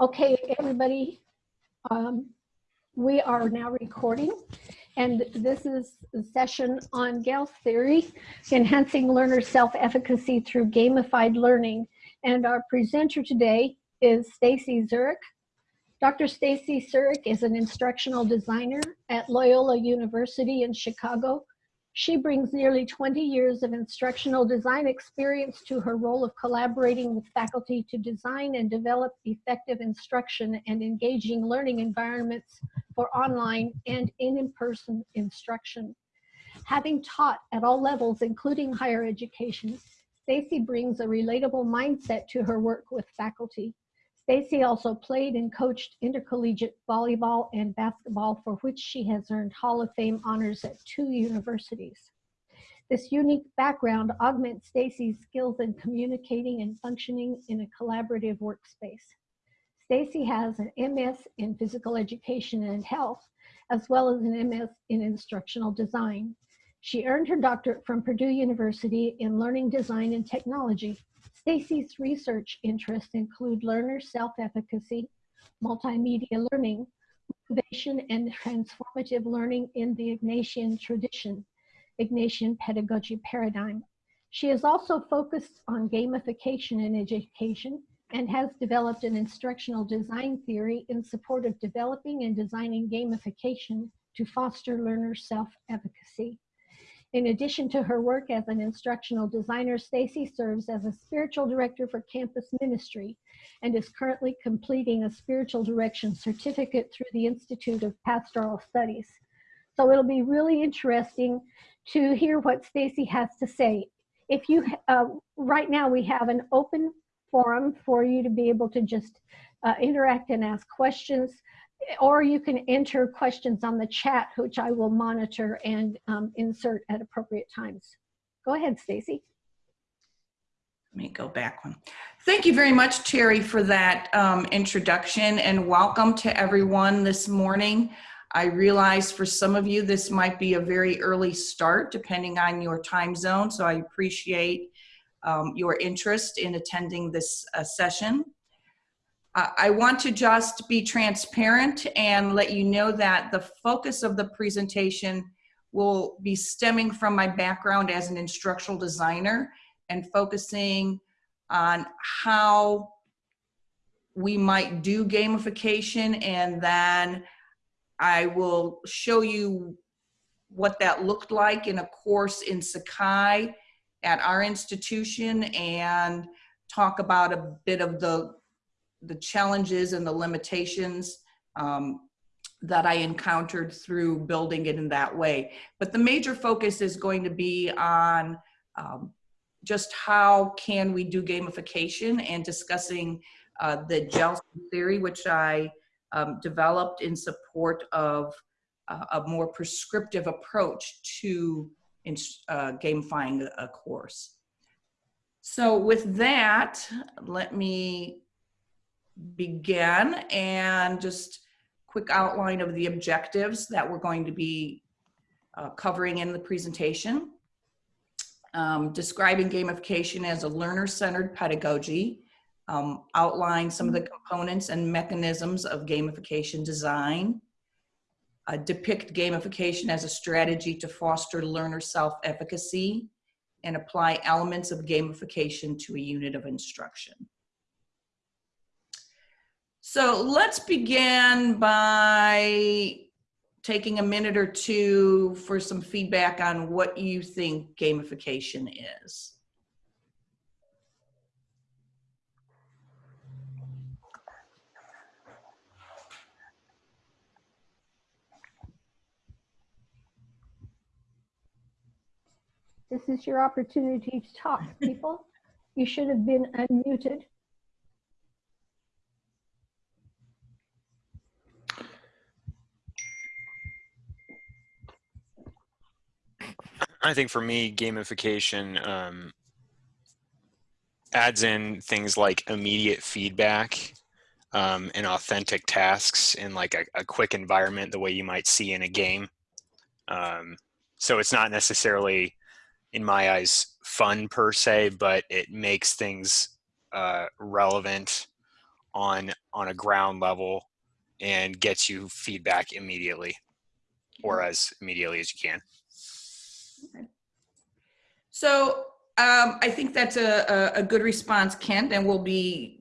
Okay, everybody, um, we are now recording, and this is a session on Gale's theory, enhancing learner self-efficacy through gamified learning. And our presenter today is Stacy Zurich. Dr. Stacy Zurich is an instructional designer at Loyola University in Chicago she brings nearly 20 years of instructional design experience to her role of collaborating with faculty to design and develop effective instruction and engaging learning environments for online and in-person instruction. Having taught at all levels, including higher education, Stacy brings a relatable mindset to her work with faculty. Stacy also played and coached intercollegiate volleyball and basketball for which she has earned Hall of Fame honors at two universities. This unique background augments Stacy's skills in communicating and functioning in a collaborative workspace. Stacy has an MS in physical education and health, as well as an MS in instructional design. She earned her doctorate from Purdue University in learning design and technology Stacy's research interests include learner self-efficacy, multimedia learning, motivation and transformative learning in the Ignatian tradition, Ignatian pedagogy paradigm. She has also focused on gamification in education and has developed an instructional design theory in support of developing and designing gamification to foster learner self-efficacy. In addition to her work as an instructional designer, Stacy serves as a spiritual director for campus ministry and is currently completing a spiritual direction certificate through the Institute of Pastoral Studies. So it'll be really interesting to hear what Stacy has to say. If you, uh, right now we have an open forum for you to be able to just uh, interact and ask questions or you can enter questions on the chat, which I will monitor and um, insert at appropriate times. Go ahead, Stacy. Let me go back one. Thank you very much, Terry, for that um, introduction and welcome to everyone this morning. I realize for some of you this might be a very early start depending on your time zone, so I appreciate um, your interest in attending this uh, session. I want to just be transparent and let you know that the focus of the presentation will be stemming from my background as an instructional designer and focusing on how we might do gamification and then I will show you what that looked like in a course in Sakai at our institution and talk about a bit of the the challenges and the limitations um, that I encountered through building it in that way. But the major focus is going to be on um, just how can we do gamification and discussing uh, the Gelston theory, which I um, developed in support of uh, a more prescriptive approach to uh, gamifying a course. So with that, let me begin and just quick outline of the objectives that we're going to be uh, covering in the presentation. Um, describing gamification as a learner-centered pedagogy, um, outline some of the components and mechanisms of gamification design, uh, depict gamification as a strategy to foster learner self-efficacy, and apply elements of gamification to a unit of instruction. So let's begin by taking a minute or two for some feedback on what you think gamification is. This is your opportunity to talk, people. you should have been unmuted. I think for me, gamification um, adds in things like immediate feedback um, and authentic tasks in like a, a, quick environment, the way you might see in a game. Um, so it's not necessarily, in my eyes, fun per se, but it makes things uh, relevant on on a ground level and gets you feedback immediately or as immediately as you can. So um, I think that's a, a, a good response, Kent, and we'll be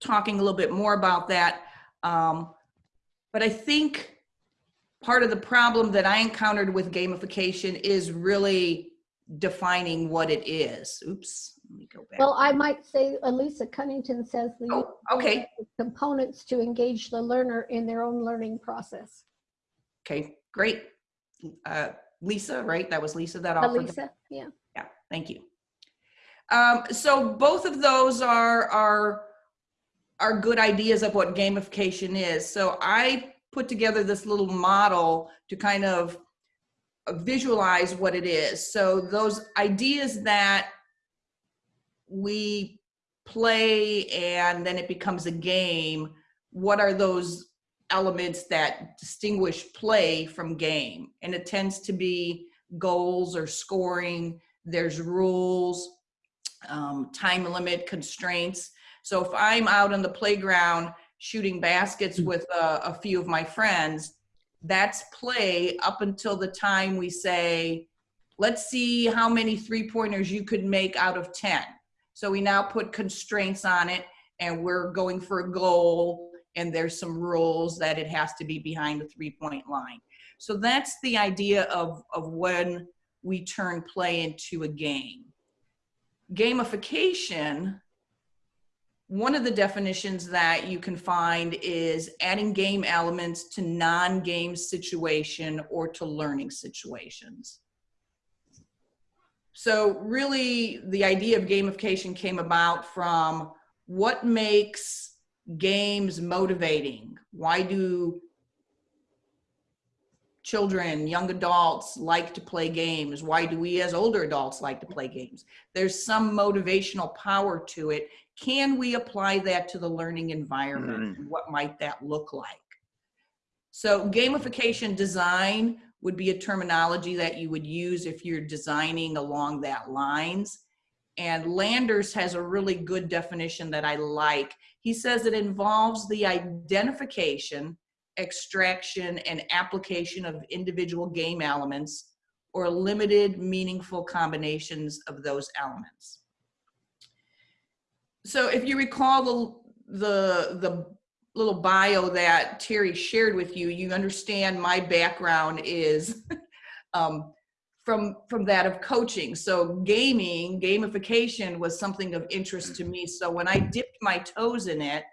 talking a little bit more about that. Um, but I think part of the problem that I encountered with gamification is really defining what it is. Oops, let me go back. Well, I might say, Elisa Cunnington says the Oh, okay, components to engage the learner in their own learning process. okay, great. Uh, Lisa, right? That was Lisa that offered. Elisa, yeah. Yeah, thank you. Um, so both of those are, are, are good ideas of what gamification is. So I put together this little model to kind of visualize what it is. So those ideas that we play and then it becomes a game, what are those elements that distinguish play from game? And it tends to be goals or scoring, there's rules, um, time limit constraints. So if I'm out on the playground shooting baskets with a, a few of my friends, that's play up until the time we say, let's see how many three pointers you could make out of 10. So we now put constraints on it and we're going for a goal and there's some rules that it has to be behind the three point line. So that's the idea of, of when we turn play into a game. Gamification, one of the definitions that you can find is adding game elements to non-game situation or to learning situations. So really the idea of gamification came about from what makes games motivating? Why do children, young adults like to play games? Why do we as older adults like to play games? There's some motivational power to it. Can we apply that to the learning environment? Mm. What might that look like? So gamification design would be a terminology that you would use if you're designing along that lines. And Landers has a really good definition that I like. He says it involves the identification, extraction, and application of individual game elements or limited meaningful combinations of those elements. So if you recall the, the, the little bio that Terry shared with you, you understand my background is um, from from that of coaching. So gaming, gamification was something of interest to me. So when I dipped my toes in it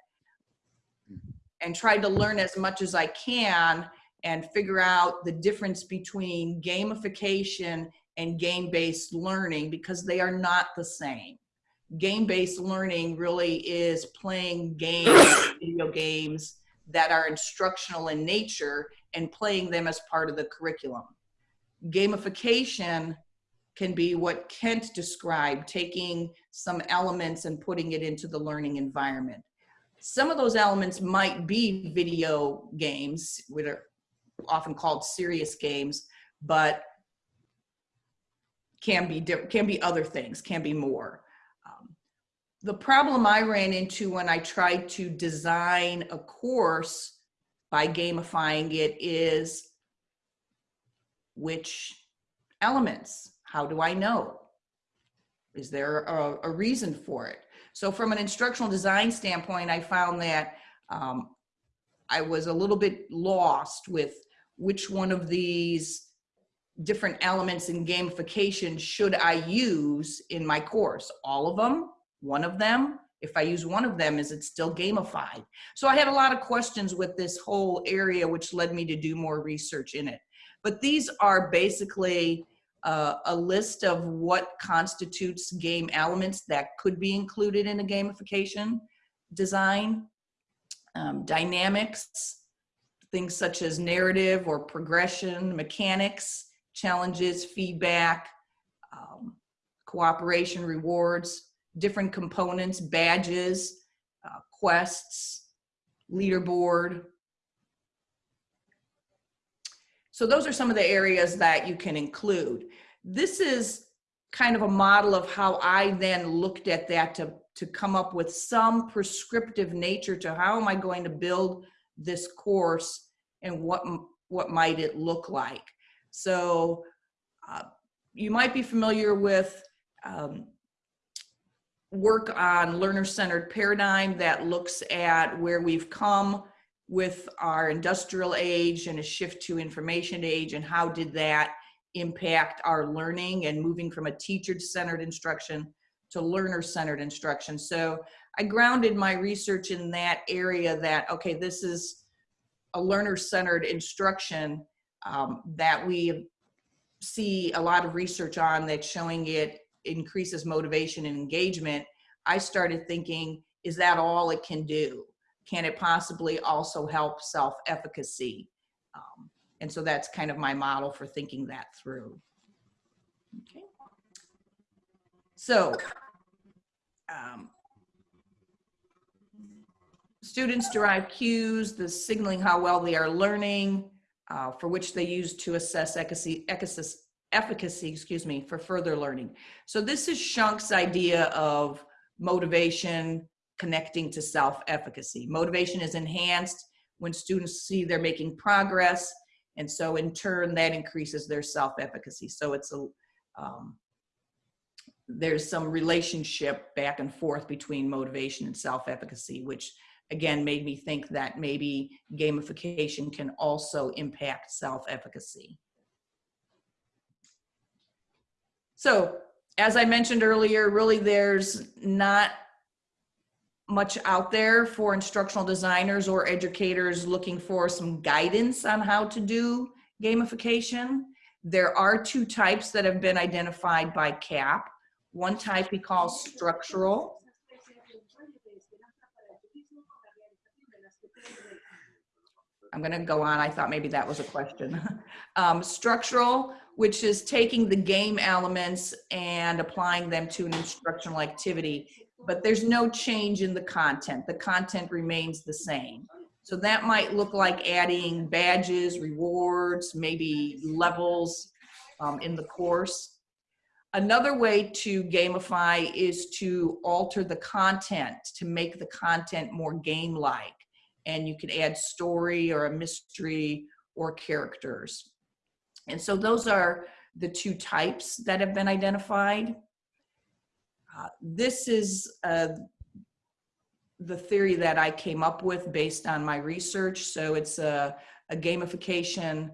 and tried to learn as much as I can and figure out the difference between gamification and game-based learning because they are not the same. Game-based learning really is playing games, video games that are instructional in nature and playing them as part of the curriculum gamification can be what Kent described, taking some elements and putting it into the learning environment. Some of those elements might be video games, which are often called serious games, but can be can be other things, can be more. Um, the problem I ran into when I tried to design a course by gamifying it is which elements? How do I know? Is there a, a reason for it? So from an instructional design standpoint, I found that um, I was a little bit lost with which one of these different elements in gamification should I use in my course? All of them? One of them? If I use one of them, is it still gamified? So I had a lot of questions with this whole area, which led me to do more research in it. But these are basically uh, a list of what constitutes game elements that could be included in a gamification design. Um, dynamics, things such as narrative or progression, mechanics, challenges, feedback, um, cooperation, rewards, different components, badges, uh, quests, leaderboard, so those are some of the areas that you can include. This is kind of a model of how I then looked at that to, to come up with some prescriptive nature to how am I going to build this course and what, what might it look like. So uh, you might be familiar with um, work on learner-centered paradigm that looks at where we've come with our industrial age and a shift to information age and how did that impact our learning and moving from a teacher-centered instruction to learner-centered instruction. So I grounded my research in that area that, okay, this is a learner-centered instruction um, that we see a lot of research on that's showing it increases motivation and engagement. I started thinking, is that all it can do? Can it possibly also help self-efficacy? Um, and so that's kind of my model for thinking that through. Okay. So, um, students derive cues, the signaling how well they are learning, uh, for which they use to assess efficacy, efficacy, efficacy, excuse me, for further learning. So this is Schunk's idea of motivation connecting to self-efficacy. Motivation is enhanced when students see they're making progress and so in turn, that increases their self-efficacy. So it's a, um, there's some relationship back and forth between motivation and self-efficacy, which again made me think that maybe gamification can also impact self-efficacy. So as I mentioned earlier, really there's not much out there for instructional designers or educators looking for some guidance on how to do gamification. There are two types that have been identified by Kapp. One type he calls structural. I'm going to go on. I thought maybe that was a question. um, structural, which is taking the game elements and applying them to an instructional activity but there's no change in the content. The content remains the same. So that might look like adding badges, rewards, maybe levels um, in the course. Another way to gamify is to alter the content to make the content more game-like. And you can add story or a mystery or characters. And so those are the two types that have been identified. Uh, this is uh, the theory that I came up with based on my research. So it's a, a gamification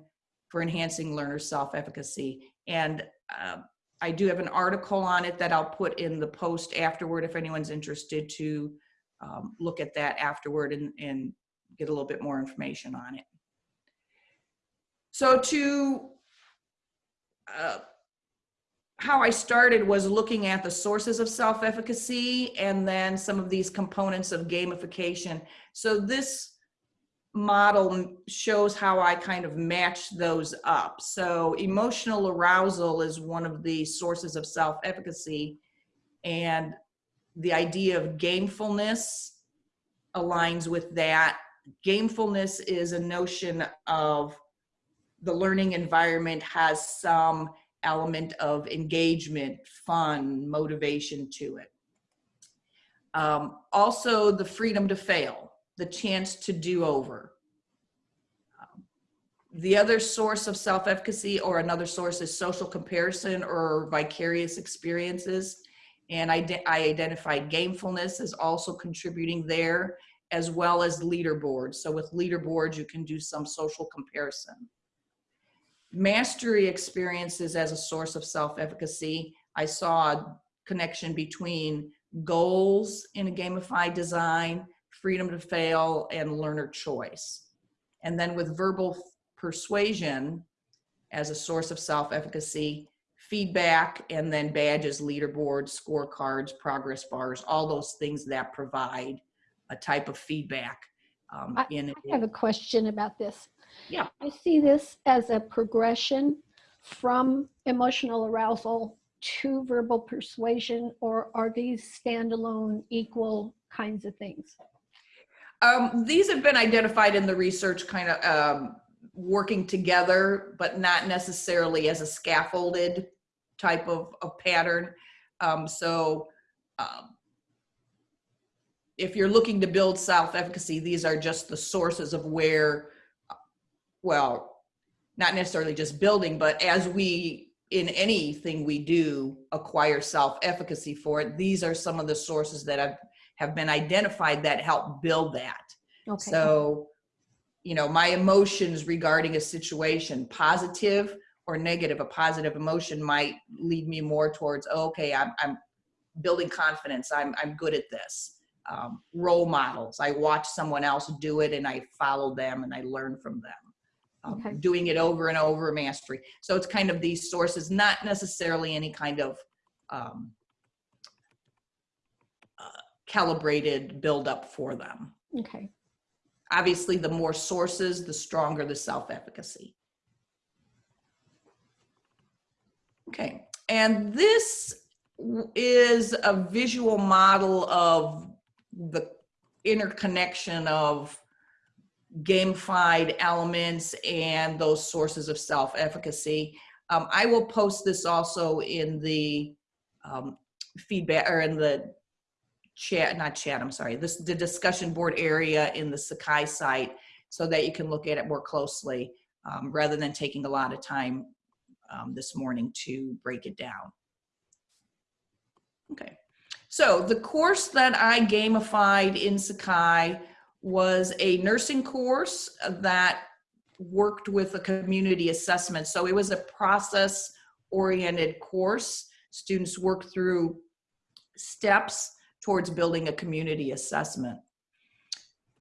for enhancing learner self-efficacy. And uh, I do have an article on it that I'll put in the post afterward if anyone's interested to um, look at that afterward and, and get a little bit more information on it. So to uh, how I started was looking at the sources of self-efficacy and then some of these components of gamification. So this model shows how I kind of match those up. So emotional arousal is one of the sources of self-efficacy and the idea of gamefulness aligns with that. Gamefulness is a notion of the learning environment has some element of engagement, fun, motivation to it. Um, also the freedom to fail, the chance to do over. Um, the other source of self-efficacy or another source is social comparison or vicarious experiences. And I, I identified gamefulness as also contributing there as well as leaderboards. So with leaderboards, you can do some social comparison mastery experiences as a source of self-efficacy. I saw a connection between goals in a gamified design, freedom to fail, and learner choice. And then with verbal persuasion as a source of self-efficacy, feedback, and then badges, leaderboards, scorecards, progress bars, all those things that provide a type of feedback. Um, I, in I have a question about this. Yeah. I see this as a progression from emotional arousal to verbal persuasion, or are these standalone equal kinds of things? Um, these have been identified in the research kind of um, working together, but not necessarily as a scaffolded type of, of pattern. Um, so um, if you're looking to build self-efficacy, these are just the sources of where, well, not necessarily just building, but as we, in anything we do, acquire self-efficacy for it, these are some of the sources that have, have been identified that help build that. Okay. So, you know, my emotions regarding a situation, positive or negative, a positive emotion might lead me more towards, oh, okay, I'm, I'm building confidence. I'm, I'm good at this. Um, role models. I watch someone else do it and I follow them and I learn from them. Um, Okay. Doing it over and over, mastery. So it's kind of these sources, not necessarily any kind of um, uh, calibrated buildup for them Okay. obviously the more sources the stronger the self-efficacy okay and this is a visual model of the interconnection of gamified elements and those sources of self-efficacy um, i will post this also in the um, feedback or in the chat, not chat, I'm sorry, this, the discussion board area in the Sakai site so that you can look at it more closely um, rather than taking a lot of time um, this morning to break it down. Okay, so the course that I gamified in Sakai was a nursing course that worked with a community assessment. So it was a process oriented course. Students worked through steps towards building a community assessment.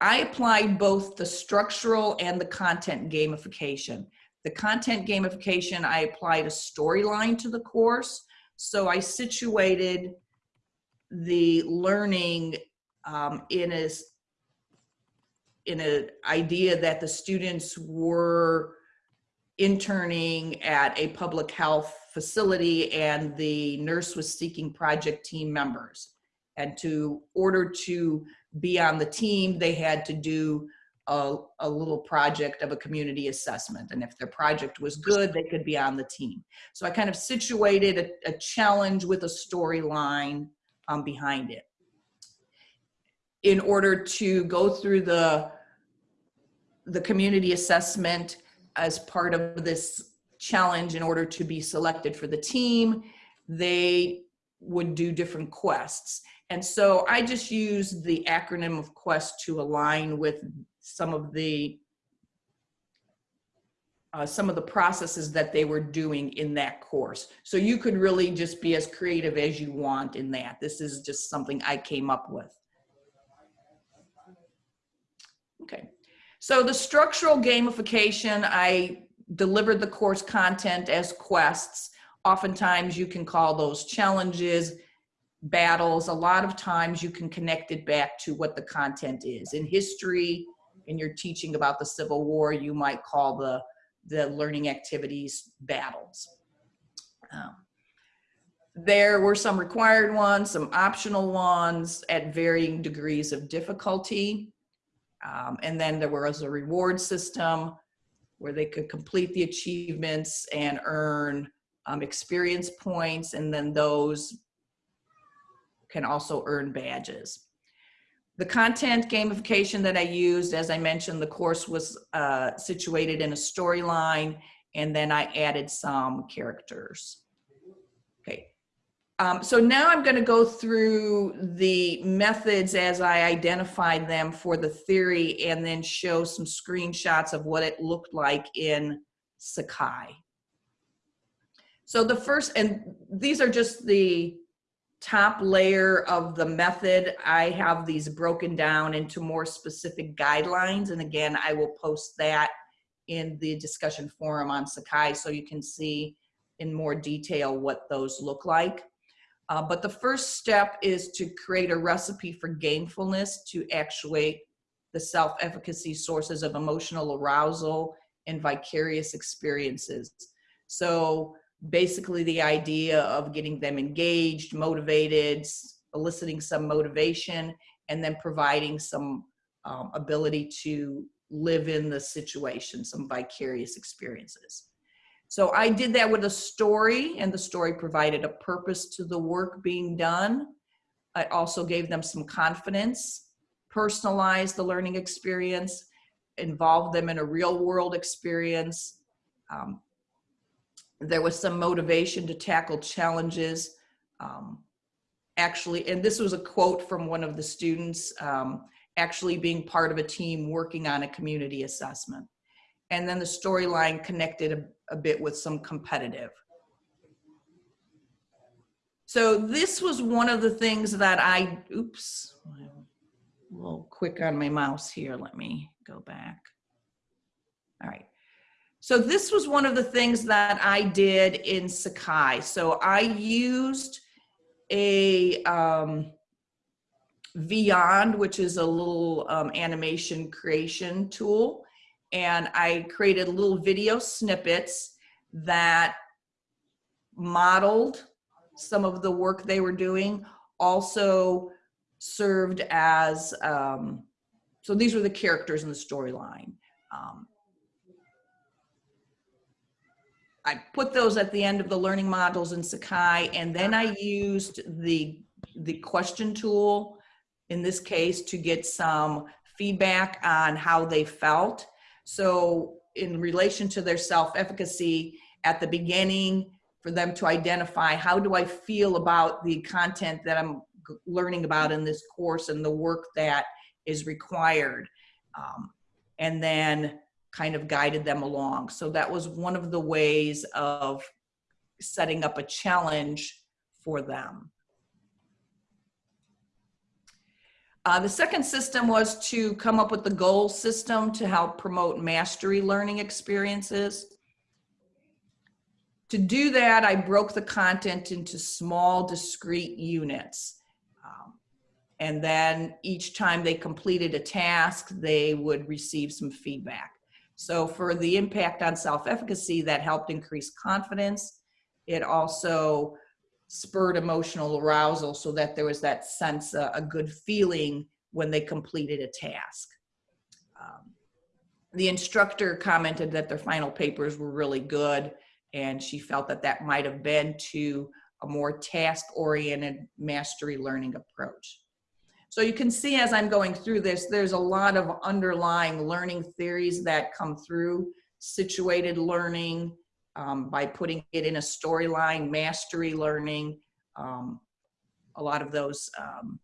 I applied both the structural and the content gamification. The content gamification, I applied a storyline to the course. So I situated the learning um, in a, in an idea that the students were interning at a public health facility and the nurse was seeking project team members. And to order to be on the team, they had to do a, a little project of a community assessment. And if their project was good, they could be on the team. So I kind of situated a, a challenge with a storyline um, behind it. In order to go through the, the community assessment as part of this challenge in order to be selected for the team, they would do different quests. And so I just used the acronym of quest to align with some of the uh, some of the processes that they were doing in that course. So you could really just be as creative as you want in that. This is just something I came up with. Okay, so the structural gamification, I delivered the course content as quests. Oftentimes you can call those challenges, battles. A lot of times you can connect it back to what the content is. In history, and you're teaching about the Civil War, you might call the, the learning activities battles. Um, there were some required ones, some optional ones at varying degrees of difficulty. Um, and then there was a reward system where they could complete the achievements and earn um, experience points, and then those can also earn badges. The content gamification that I used, as I mentioned, the course was uh, situated in a storyline, and then I added some characters. Um, so now I'm going to go through the methods as I identified them for the theory and then show some screenshots of what it looked like in Sakai. So the first, and these are just the top layer of the method. I have these broken down into more specific guidelines. And again, I will post that in the discussion forum on Sakai so you can see in more detail what those look like. Uh, but the first step is to create a recipe for gamefulness to actuate the self-efficacy sources of emotional arousal and vicarious experiences. So basically the idea of getting them engaged, motivated, eliciting some motivation, and then providing some um, ability to live in the situation, some vicarious experiences. So I did that with a story, and the story provided a purpose to the work being done. I also gave them some confidence, personalized the learning experience, involved them in a real world experience. Um, there was some motivation to tackle challenges. Um, actually, and this was a quote from one of the students, um, actually being part of a team working on a community assessment. And then the storyline connected a, a bit with some competitive. So this was one of the things that I, oops, a little quick on my mouse here. Let me go back. All right. So this was one of the things that I did in Sakai. So I used a um, Vyond, which is a little um, animation creation tool. And I created little video snippets that modeled some of the work they were doing, also served as, um, so these were the characters in the storyline. Um, I put those at the end of the learning modules in Sakai, and then I used the, the question tool, in this case, to get some feedback on how they felt. So in relation to their self-efficacy, at the beginning, for them to identify, how do I feel about the content that I'm learning about in this course and the work that is required? Um, and then kind of guided them along. So that was one of the ways of setting up a challenge for them. Uh, the second system was to come up with the goal system to help promote mastery learning experiences. To do that, I broke the content into small discrete units. Um, and then each time they completed a task, they would receive some feedback. So for the impact on self-efficacy, that helped increase confidence. It also spurred emotional arousal so that there was that sense, uh, a good feeling when they completed a task. Um, the instructor commented that their final papers were really good and she felt that that might have been to a more task-oriented mastery learning approach. So you can see as I'm going through this, there's a lot of underlying learning theories that come through situated learning um, by putting it in a storyline, mastery learning, um, a lot of those um,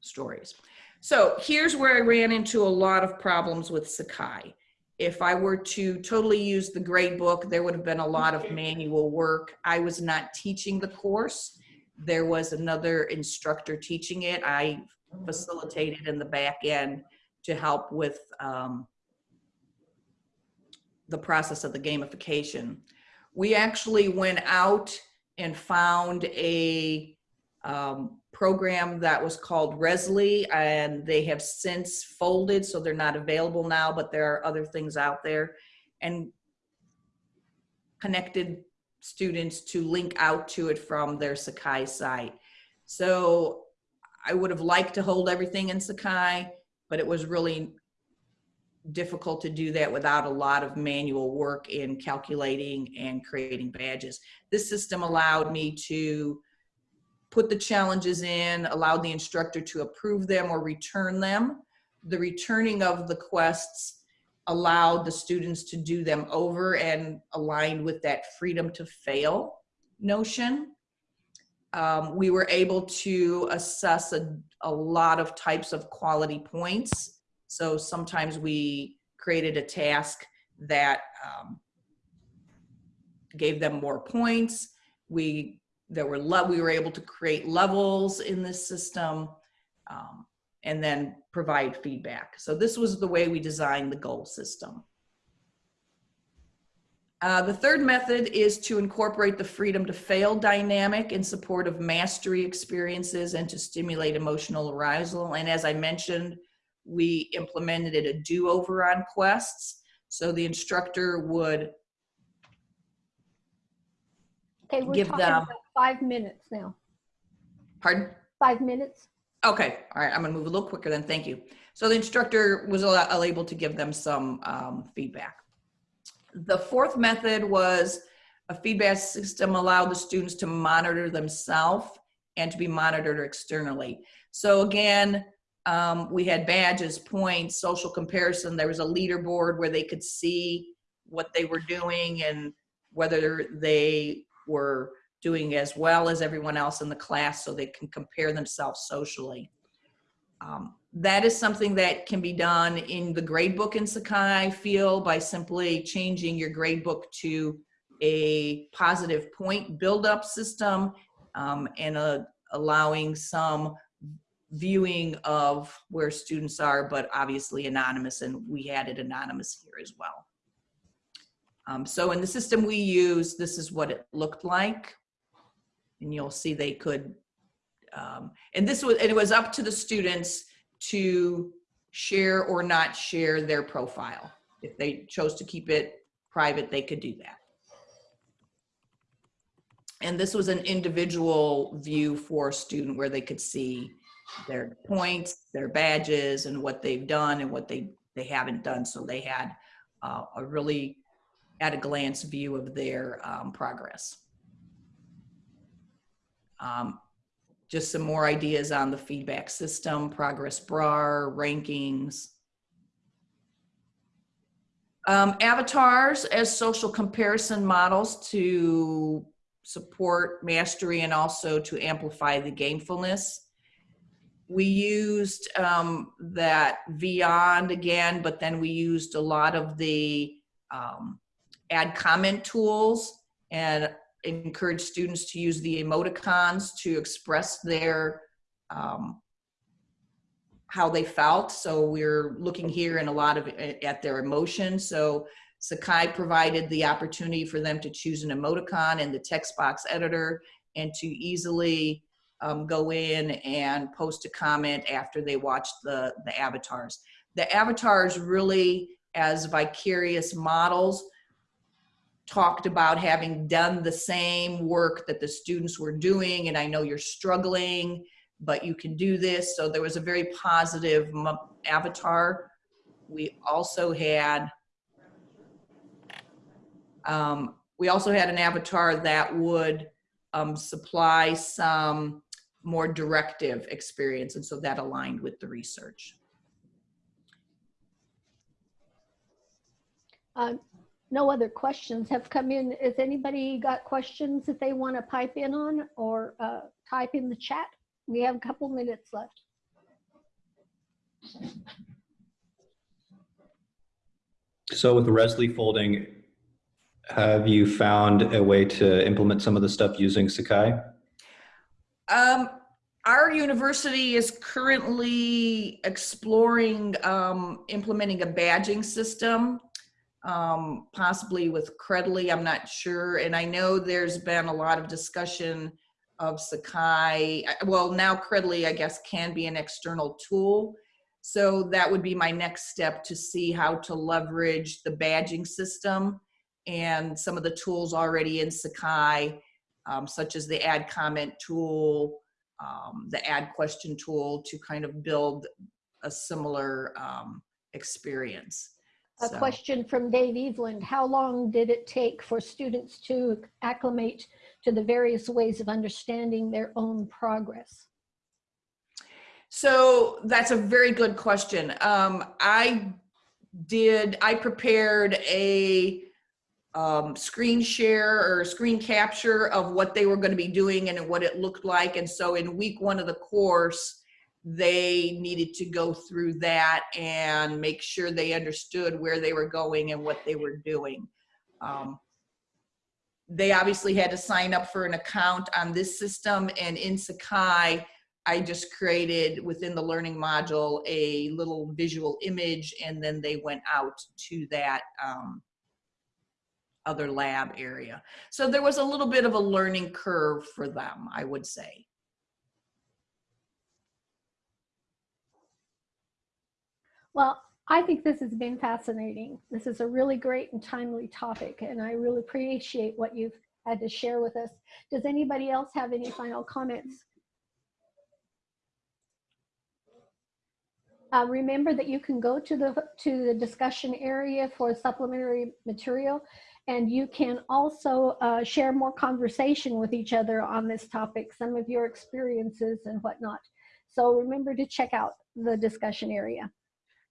stories. So here's where I ran into a lot of problems with Sakai. If I were to totally use the grade book, there would have been a lot of manual work. I was not teaching the course there was another instructor teaching it. I facilitated in the back end to help with um, the process of the gamification. We actually went out and found a um, program that was called Rezzly and they have since folded so they're not available now but there are other things out there and connected students to link out to it from their Sakai site. So I would have liked to hold everything in Sakai, but it was really difficult to do that without a lot of manual work in calculating and creating badges. This system allowed me to put the challenges in, allowed the instructor to approve them or return them. The returning of the quests allowed the students to do them over and aligned with that freedom to fail notion. Um, we were able to assess a, a lot of types of quality points. So sometimes we created a task that um, gave them more points. We there were we were able to create levels in this system. Um, and then provide feedback. So this was the way we designed the goal system. Uh, the third method is to incorporate the freedom to fail dynamic in support of mastery experiences and to stimulate emotional arousal. And as I mentioned, we implemented a do-over on quests. So the instructor would Okay, we're Give talking them- about five minutes now. pardon? Five minutes? Okay, all right, I'm gonna move a little quicker then, thank you. So the instructor was able to give them some um, feedback. The fourth method was a feedback system allowed the students to monitor themselves and to be monitored externally. So again, um, we had badges, points, social comparison. There was a leaderboard where they could see what they were doing and whether they were doing as well as everyone else in the class so they can compare themselves socially. Um, that is something that can be done in the gradebook in Sakai, feel, by simply changing your gradebook to a positive point build-up system um, and uh, allowing some viewing of where students are, but obviously anonymous, and we had it anonymous here as well. Um, so in the system we use, this is what it looked like. And you'll see they could, um, and this was, and it was up to the students to share or not share their profile. If they chose to keep it private, they could do that. And this was an individual view for a student where they could see their points, their badges, and what they've done and what they, they haven't done. So they had uh, a really at a glance view of their um, progress. Um, just some more ideas on the feedback system, progress bar, rankings. Um, avatars as social comparison models to support mastery and also to amplify the gamefulness. We used um, that Vyond again, but then we used a lot of the um, add comment tools and encourage students to use the emoticons to express their um, how they felt. So we're looking here in a lot of at their emotions. So Sakai provided the opportunity for them to choose an emoticon in the text box editor and to easily um, go in and post a comment after they watched the, the avatars. The avatars really, as vicarious models, talked about having done the same work that the students were doing and I know you're struggling but you can do this so there was a very positive avatar we also had um, we also had an avatar that would um, supply some more directive experience and so that aligned with the research Uh, no other questions have come in. Has anybody got questions that they want to pipe in on or uh, type in the chat? We have a couple minutes left. So with the Rezzly folding, have you found a way to implement some of the stuff using Sakai? Um, our university is currently exploring um, implementing a badging system, um, possibly with Credly, I'm not sure. And I know there's been a lot of discussion of Sakai. Well, now Credly, I guess, can be an external tool. So that would be my next step to see how to leverage the badging system and some of the tools already in Sakai, um, such as the add comment tool, um, the add question tool to kind of build a similar um, experience. A So- question from Dave Eveland. How long did it take for students to acclimate to the various ways of understanding their own progress? So that's a very good question. Um, I did, I prepared a um, screen share or screen capture of what they were going to be doing and what it looked like. And so in week one of the course, they needed to go through that and make sure they understood where they were going and what they were doing. Um, they obviously had to sign up for an account on this system and in Sakai, I just created within the learning module a little visual image and then they went out to that um, other lab area. So there was a little bit of a learning curve for them, I would say. Well, I think this has been fascinating. This is a really great and timely topic, and I really appreciate what you've had to share with us. Does anybody else have any final comments? Uh, remember that you can go to the to the discussion area for supplementary material, and you can also uh, share more conversation with each other on this topic, some of your experiences and whatnot. So remember to check out the discussion area.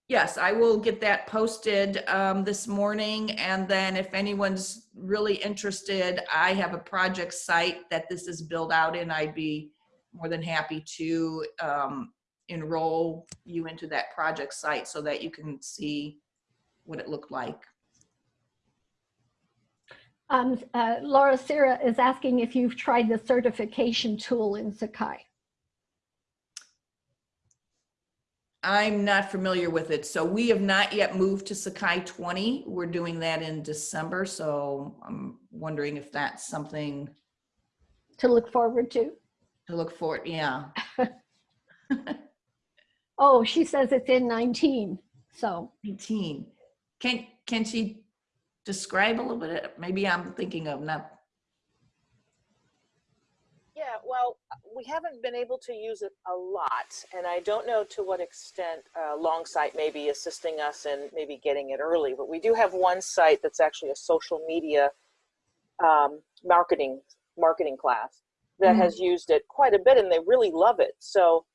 Yes, I will get that posted um, this morning. And then if anyone's really interested, I have a project site that this is built out in. I'd be more than happy to um, enroll you into that project site so that you can see what it looked like. Um, uh, Laura Sira is asking if you've tried the certification tool in Sakai. I'm not familiar with it. So we have not yet moved to Sakai 20. We're doing that in December. So I'm wondering if that's something to look forward to. to look forward, Yeah. Oh, she says it's in 19. So 19. Can, can she describe a little bit? Maybe I'm thinking of not, Yeah, well, we haven't been able to use it a lot, and I don't know to what extent uh, Longsight may be assisting us in maybe getting it early, but we do have one site that's actually a social media um, marketing marketing class that Mhm. has used it quite a bit, and they really love it. So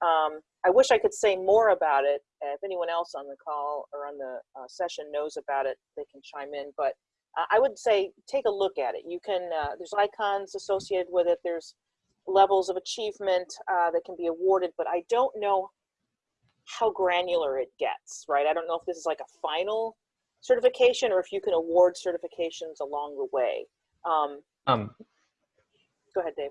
um, I wish I could say more about it. If anyone else on the call or on the uh, session knows about it, they can chime in. But uh, I would say take a look at it. You can, uh, there's icons associated with it. There's levels of achievement uh, that can be awarded, but I don't know how granular it gets, right? I don't know if this is like a final certification or if you can award certifications along the way. Um, Um, go ahead, Dave.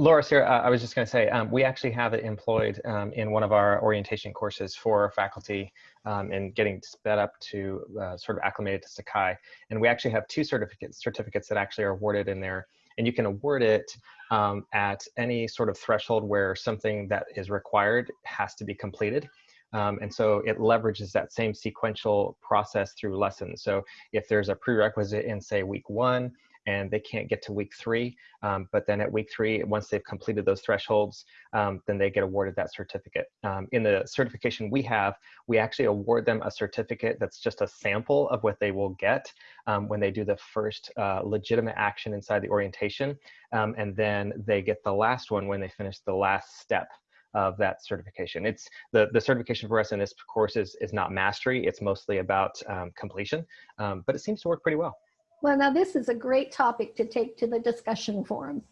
Laura, here, uh, I was just going to say, um, we actually have it employed um, in one of our orientation courses for faculty um, in getting sped up to uh, sort of acclimated to Sakai. And we actually have two certificates, certificates that actually are awarded in there. And you can award it um, at any sort of threshold where something that is required has to be completed. Um, and so it leverages that same sequential process through lessons. So if there's a prerequisite in, say, week one, and they can't get to week three, um, but then at week three, once they've completed those thresholds, um, then they get awarded that certificate. Um, in the certification we have, we actually award them a certificate that's just a sample of what they will get um, when they do the first uh, legitimate action inside the orientation. Um, and then they get the last one when they finish the last step of that certification. It's the, the certification for us in this course is, is not mastery. It's mostly about um, completion, but it seems to work pretty well. Well, now this is a great topic to take to the discussion forum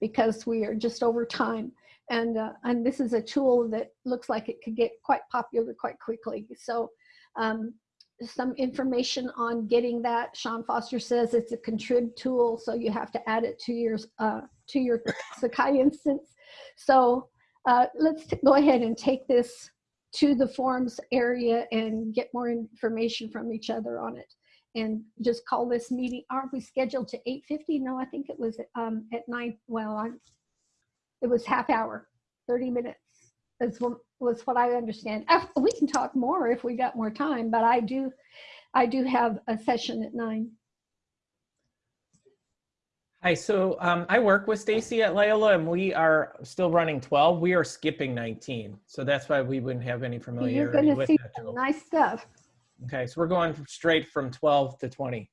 because we are just over time. And, uh, and this is a tool that looks like it could get quite popular quite quickly. So um, some information on getting that. Sean Foster says it's a contrib tool, so you have to add it to your, uh, to your Sakai instance. So uh, let's go ahead and take this to the forums area and get more information from each other on it and just call this meeting. Aren't we scheduled to 8.50? No, I think it was um, at 9. Well, I, it was half hour, 30 minutes is what, was what I understand. Uh, We can talk more if we got more time, but I do, I do have a session at 9. Hi, so um, I work with Stacy at Loyola and we are still running 12. We are skipping 19. So that's why we wouldn't have any You're familiarity going to with see that some nice stuff. Okay, so we're going straight from 12 to 20.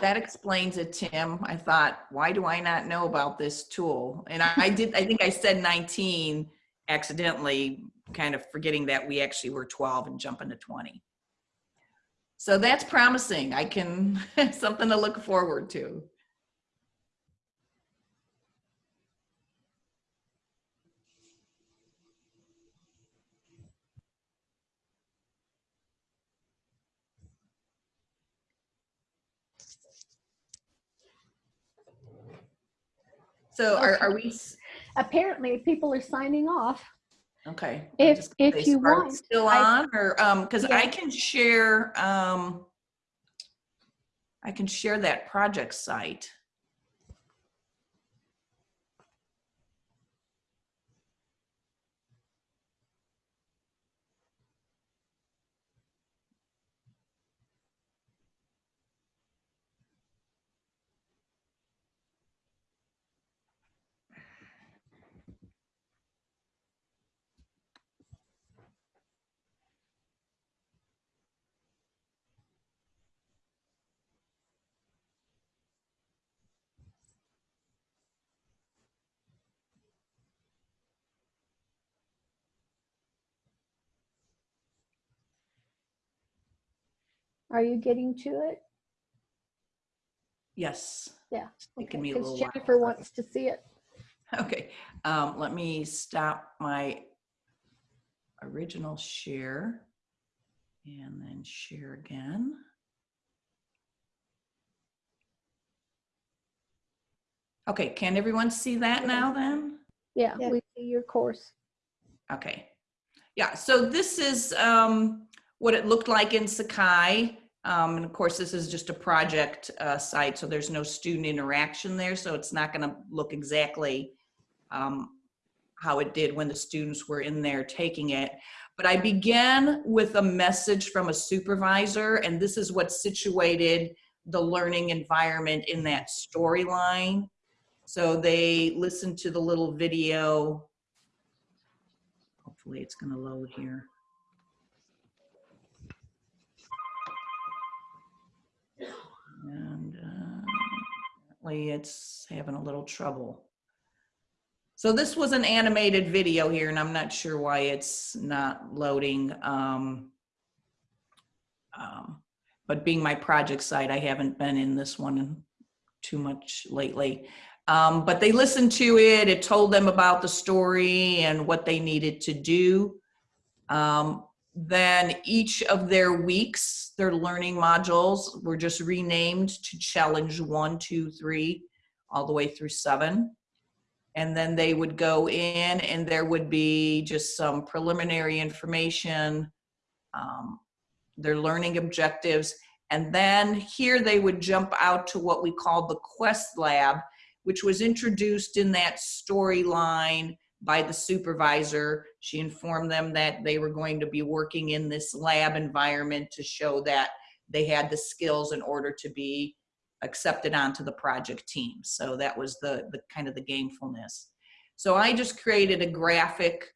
that explains it, Tim. I thought, why do I not know about this tool? And I, I did, I think I said 19 accidentally, kind of forgetting that we actually were 12 and jumping to 20. So that's promising. I can, something to look forward to. So are, are we, Apparently, people are signing off. okay. If- just if you want, Still I- on or, um, cause I can share, um, I can share that project site. Are you getting to it? Yes. Yeah, It's taking Okay, me a because little while. Jennifer wants to see it. Okay, um, let me stop my original share and then share again. Okay, can everyone see that now then? Yeah, Yeah. we see your course. Okay. Yeah, so this is um, what it looked like in Sakai. Um, and of course, this is just a project uh, site, so there's no student interaction there, so it's not going to look exactly um, how it did when the students were in there taking it. But I began with a message from a supervisor, and this is what situated the learning environment in that storyline. So they listened to the little video Hopefully it's gonna load here. And uh, apparently it's having a little trouble. So this was an animated video here and I'm not sure why it's not loading. Um, um, but being my project site, I haven't been in this one too much lately. Um, but they listened to it. It told them about the story and what they needed to do. Um, then each of their weeks, their learning modules were just renamed to challenge one, two, three, all the way through seven. And then they would go in and there would be just some preliminary information, um, their learning objectives. And then here they would jump out to what we called the Quest Lab, which was introduced in that storyline by the supervisor. She informed them that they were going to be working in this lab environment to show that they had the skills in order to be accepted onto the project team. So that was the, the kind of the gamefulness. So I just created a graphic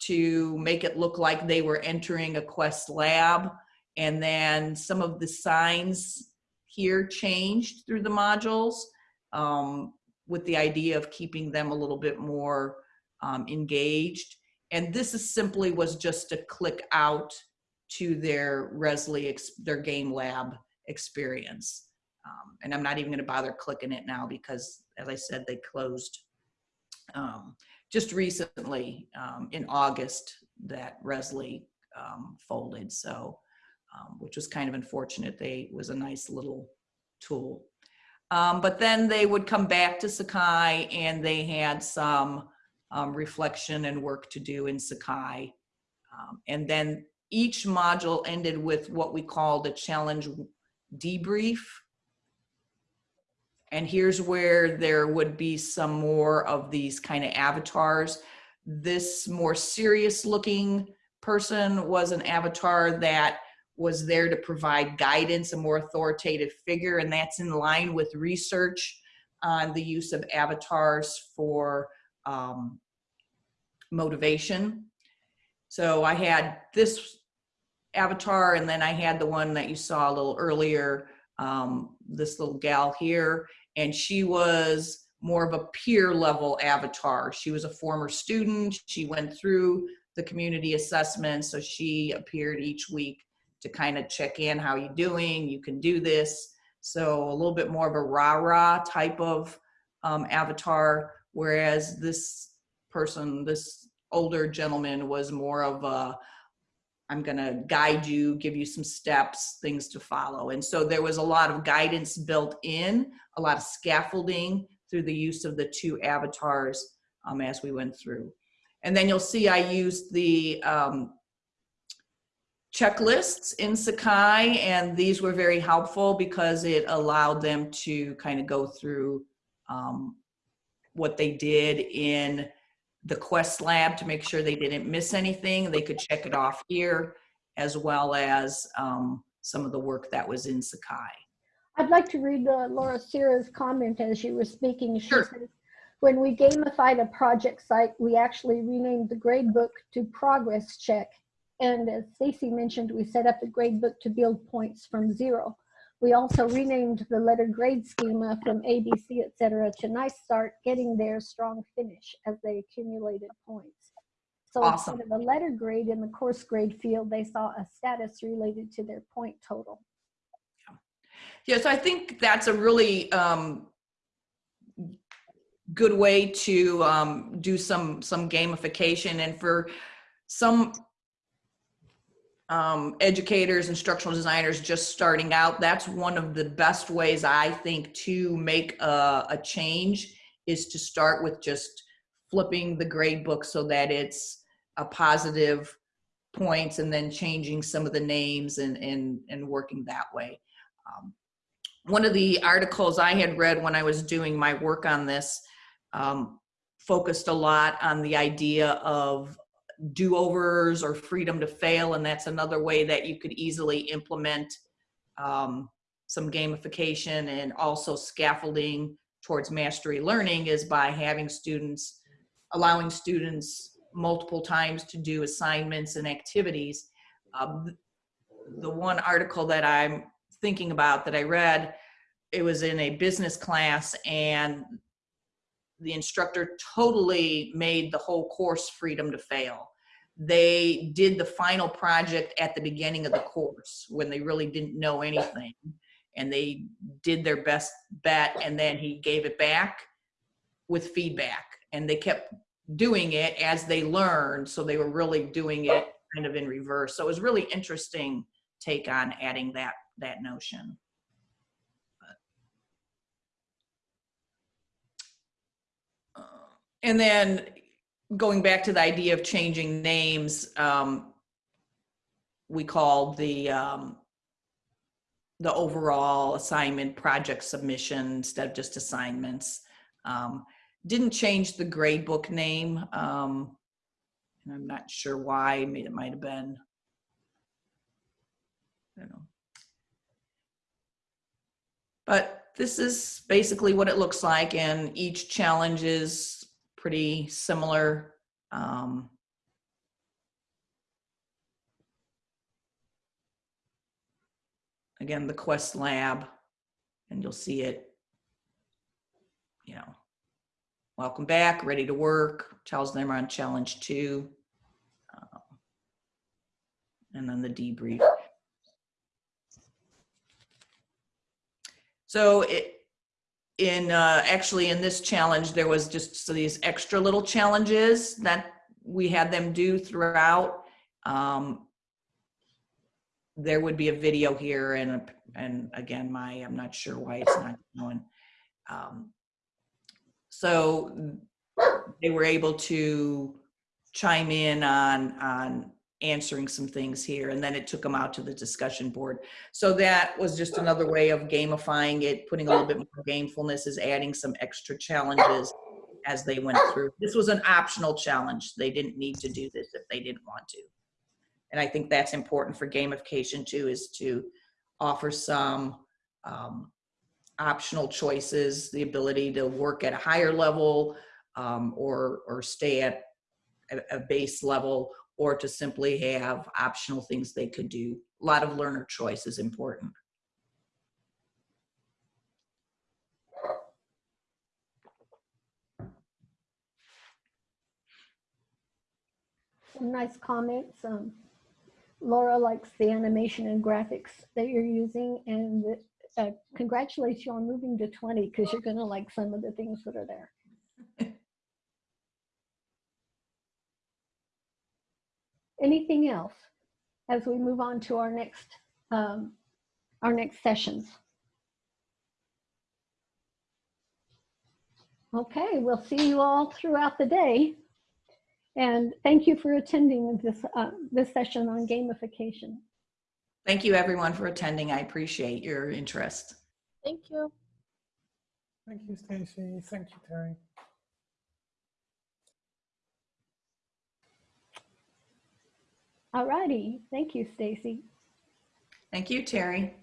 to make it look like they were entering a Quest lab. And then some of the signs here changed through the modules. Um, with the idea of keeping them a little bit more um, engaged. And this is simply was just to click out to their Rezzly, their game lab experience. Um, and I'm not even gonna bother clicking it now because as I said, they closed um, just recently um, in August that Rezzly um, folded. So, um, which was kind of unfortunate. They was a nice little tool. But then they would come back to Sakai and they had some um, reflection and work to do in Sakai. Um, and then each module ended with what we called a challenge debrief. And here's where there would be some more of these kind of avatars. This more serious looking person was an avatar that was there to provide guidance, a more authoritative figure, and that's in line with research on the use of avatars for um, motivation. So I had this avatar, and then I had the one that you saw a little earlier, um, this little gal here, and she was more of a peer level avatar. She was a former student. She went through the community assessment, so she appeared each week to kind of check in, how you doing? You can do this. So a little bit more of a rah-rah type of um, avatar, whereas this person, this older gentleman was more of a, I'm gonna guide you, give you some steps, things to follow. And so there was a lot of guidance built in, a lot of scaffolding through the use of the two avatars um, as we went through. And then you'll see I used the um, checklists in Sakai, and these were very helpful because it allowed them to kind of go through um, what they did in the Quest Lab to make sure they didn't miss anything. They could check it off here, as well as um, some of the work that was in Sakai. I'd like to read uh, Laura Sierra's comment as you were speaking. She Sure. says, when we gamified a project site, we actually renamed the gradebook to Progress Check. And as Stacy mentioned, we set up the gradebook to build points from zero. We also renamed the letter grade schema from ABC, et cetera, to Nice Start, Getting There, Strong Finish as they accumulated points. So Awesome. instead of a letter grade in the course grade field, they saw a status related to their point total. Yeah, so I think that's a really um, good way to um, do some some gamification, and for some um, educators, instructional designers just starting out, that's one of the best ways I think to make a, a change is to start with just flipping the grade book so that it's a positive points and then changing some of the names and and and working that way. Um, one of the articles I had read when I was doing my work on this um, focused a lot on the idea of do-overs or freedom to fail, and that's another way that you could easily implement um, some gamification and also scaffolding towards mastery learning is by having students, allowing students multiple times to do assignments and activities. Um, the one article that I'm thinking about that I read, it was in a business class and the instructor totally made the whole course freedom to fail. They did the final project at the beginning of the course when they really didn't know anything and they did their best bet and then he gave it back with feedback and they kept doing it as they learned so they were really doing it kind of in reverse so it was really interesting take on adding that that notion and then going back to the idea of changing names um, we called the um, the overall assignment project submission instead of just assignments. Um, didn't change the gradebook name. Um, and I'm not sure why, mean, it might have been, I don't know. But this is basically what it looks like and each challenge is pretty similar. Um, again, the Quest Lab, and you'll see it, you know, welcome back, ready to work, Charles them on challenge two. um, And then the debrief. So it, in, uh, actually in this challenge, there was just so these extra little challenges that we had them do throughout. Um, there would be a video here and, and again, my, I'm not sure why it's not going. Um, so they were able to chime in on, on answering some things here and then it took them out to the discussion board. So that was just another way of gamifying it, putting a little bit more gamefulness is adding some extra challenges as they went through. This was an optional challenge. They didn't need to do this if they didn't want to. And I think that's important for gamification too, is to offer some um, optional choices, the ability to work at a higher level um, or, or stay at a, a base level or to simply have optional things they could do. A lot of learner choice is important. Some nice comments. Um, Laura likes the animation and graphics that you're using and uh, congratulates you on moving to 20 because you're going to like some of the things that are there. Anything else as we move on to our next um, our next sessions? Okay, we'll see you all throughout the day. And thank you for attending this, uh, this session on gamification. Thank you everyone for attending. I appreciate your interest. Thank you. Thank you, Stacy. Thank you, Terry. All righty. Thank you, Stacy. Thank you, Terry.